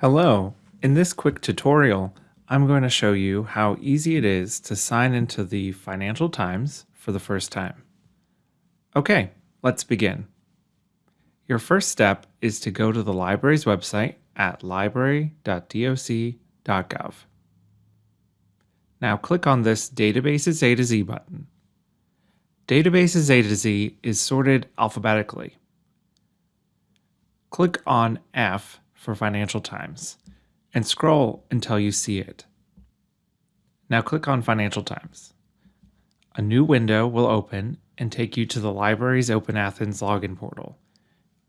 Hello, in this quick tutorial, I'm going to show you how easy it is to sign into the Financial Times for the first time. Okay, let's begin. Your first step is to go to the library's website at library.doc.gov. Now click on this Databases A to Z button. Databases A to Z is sorted alphabetically. Click on F for Financial Times and scroll until you see it. Now click on Financial Times. A new window will open and take you to the library's Open Athens login portal.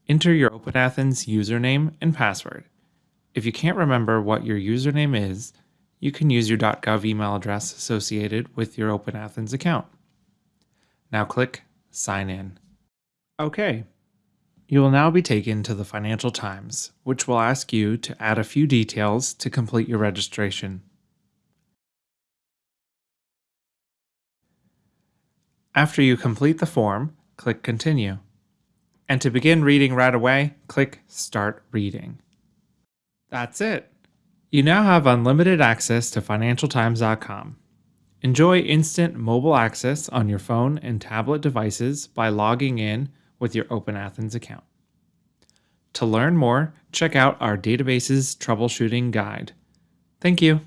Enter your Open Athens username and password. If you can't remember what your username is, you can use your .gov email address associated with your Open Athens account. Now click Sign In. Okay, you will now be taken to the Financial Times, which will ask you to add a few details to complete your registration. After you complete the form, click Continue. And to begin reading right away, click Start Reading. That's it. You now have unlimited access to FinancialTimes.com. Enjoy instant mobile access on your phone and tablet devices by logging in with your Open Athens account. To learn more, check out our databases troubleshooting guide. Thank you.